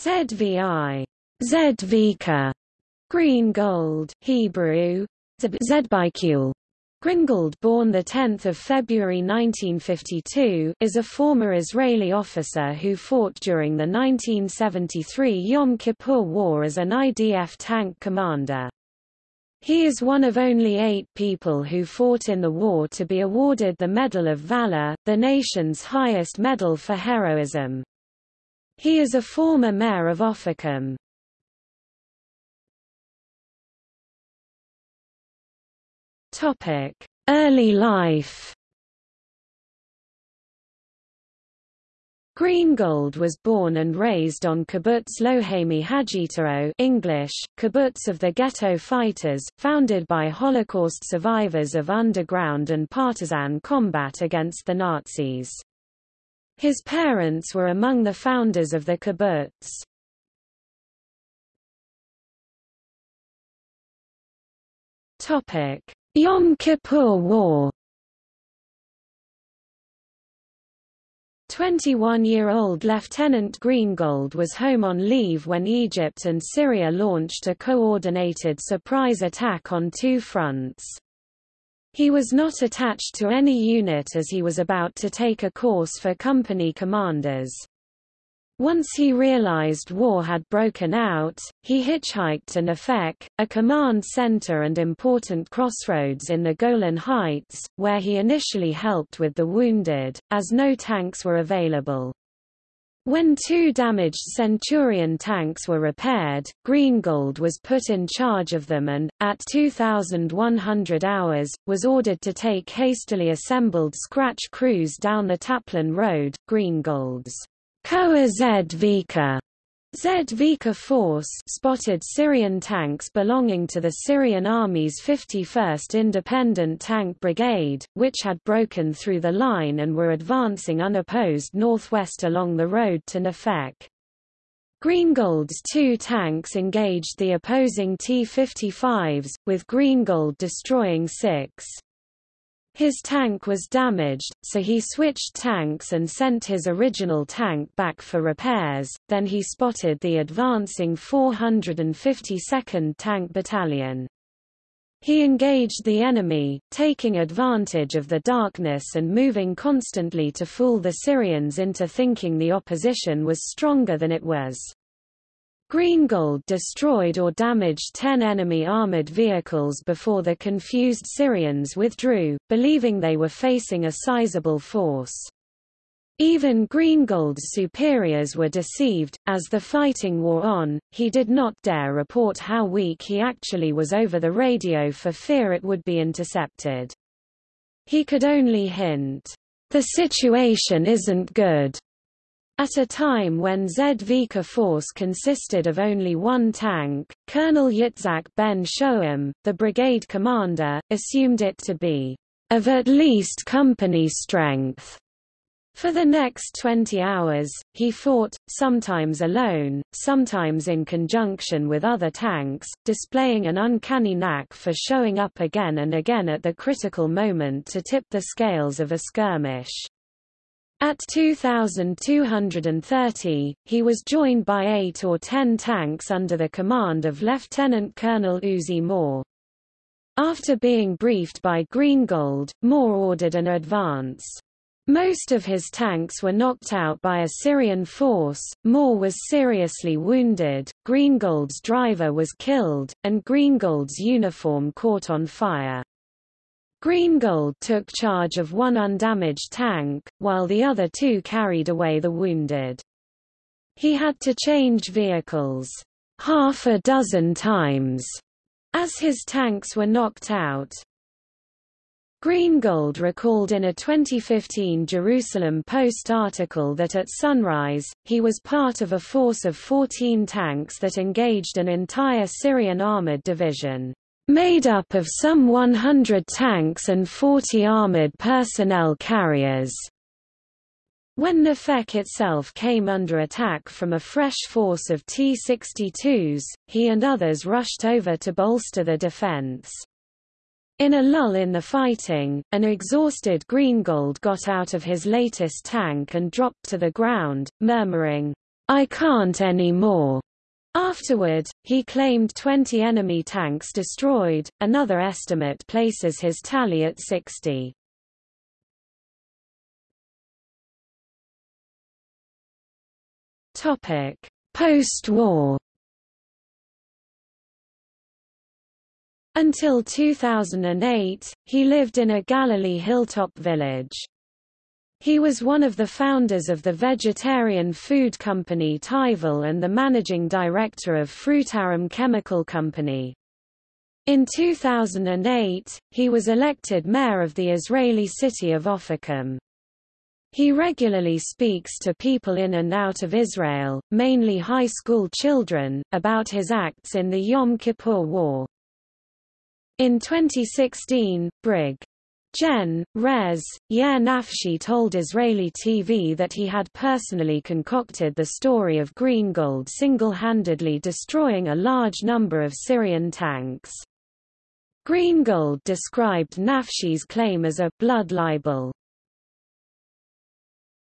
ZVI, Zedvika, Greengold, Hebrew, Zedbikul. Gringold born 10 February 1952, is a former Israeli officer who fought during the 1973 Yom Kippur War as an IDF tank commander. He is one of only eight people who fought in the war to be awarded the Medal of Valor, the nation's highest medal for heroism. He is a former mayor of Ofakim. Topic: Early life. Greengold was born and raised on kibbutz Lohamei HaGeta'ot English, kibbutz of the ghetto fighters, founded by Holocaust survivors of underground and partisan combat against the Nazis. His parents were among the founders of the kibbutz. Topic: Yom Kippur War 21-year-old Lieutenant Greengold was home on leave when Egypt and Syria launched a coordinated surprise attack on two fronts. He was not attached to any unit as he was about to take a course for company commanders. Once he realized war had broken out, he hitchhiked to Nefek, a command center and important crossroads in the Golan Heights, where he initially helped with the wounded, as no tanks were available. When two damaged Centurion tanks were repaired, Greengold was put in charge of them and, at 2,100 hours, was ordered to take hastily assembled scratch crews down the Tapline Road. Greengold's Koa Zedvika Zedvika force spotted Syrian tanks belonging to the Syrian Army's 51st Independent Tank Brigade, which had broken through the line and were advancing unopposed northwest along the road to Nefek. Greengold's two tanks engaged the opposing T-55s, with Greengold destroying six. His tank was damaged, so he switched tanks and sent his original tank back for repairs, then he spotted the advancing 452nd Tank Battalion. He engaged the enemy, taking advantage of the darkness and moving constantly to fool the Syrians into thinking the opposition was stronger than it was. Greengold destroyed or damaged 10 enemy armored vehicles before the confused Syrians withdrew, believing they were facing a sizable force. Even Greengold's superiors were deceived. As the fighting wore on, he did not dare report how weak he actually was over the radio for fear it would be intercepted. He could only hint, The situation isn't good. At a time when Zedvika force consisted of only one tank, Colonel Yitzhak Ben-Shoham, the brigade commander, assumed it to be of at least company strength. For the next 20 hours, he fought, sometimes alone, sometimes in conjunction with other tanks, displaying an uncanny knack for showing up again and again at the critical moment to tip the scales of a skirmish. At 2,230, he was joined by eight or ten tanks under the command of Lieutenant Colonel Uzi Mor. After being briefed by Greengold, Mor ordered an advance. Most of his tanks were knocked out by a Syrian force, Mor was seriously wounded, Greengold's driver was killed, and Greengold's uniform caught on fire. Greengold took charge of one undamaged tank, while the other two carried away the wounded. He had to change vehicles half a dozen times as his tanks were knocked out. Greengold recalled in a 2015 Jerusalem Post article that at sunrise, he was part of a force of 14 tanks that engaged an entire Syrian armored division made up of some 100 tanks and 40 armored personnel carriers. When Nefek itself came under attack from a fresh force of T-62s, he and others rushed over to bolster the defense. In a lull in the fighting, an exhausted Greengold got out of his latest tank and dropped to the ground, murmuring, I can't anymore. Afterward, he claimed 20 enemy tanks destroyed, another estimate places his tally at 60. Post-war Until 2008, he lived in a Galilee hilltop village. He was one of the founders of the vegetarian food company Tivall and the managing director of Frutarom Chemical Company. In 2008, he was elected mayor of the Israeli city of Ofakim. He regularly speaks to people in and out of Israel, mainly high school children, about his acts in the Yom Kippur War. In 2016, Brig. Gen. Res. Yair Nafshi told Israeli TV that he had personally concocted the story of Greengold single-handedly destroying a large number of Syrian tanks. Greengold described Nafshi's claim as a blood libel.